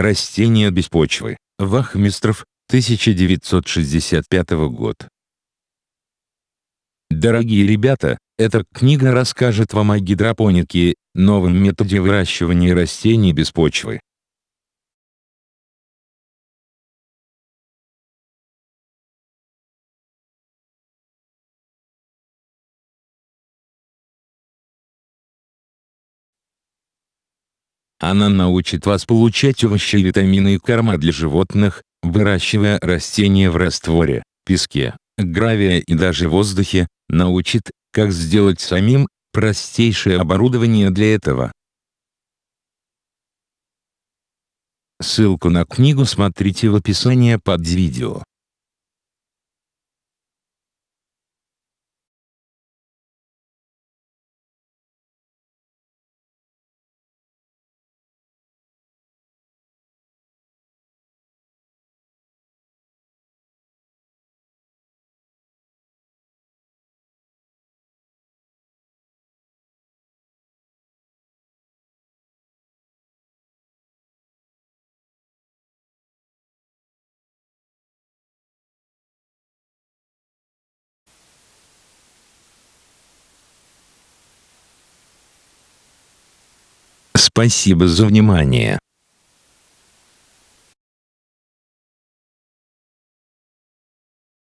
Растения без почвы. Вахмистров, 1965 год. Дорогие ребята, эта книга расскажет вам о гидропонике, новом методе выращивания растений без почвы. Она научит вас получать овощи и витамины и корма для животных, выращивая растения в растворе, песке, гравия и даже воздухе, научит, как сделать самим, простейшее оборудование для этого. Ссылку на книгу смотрите в описании под видео. Спасибо за внимание.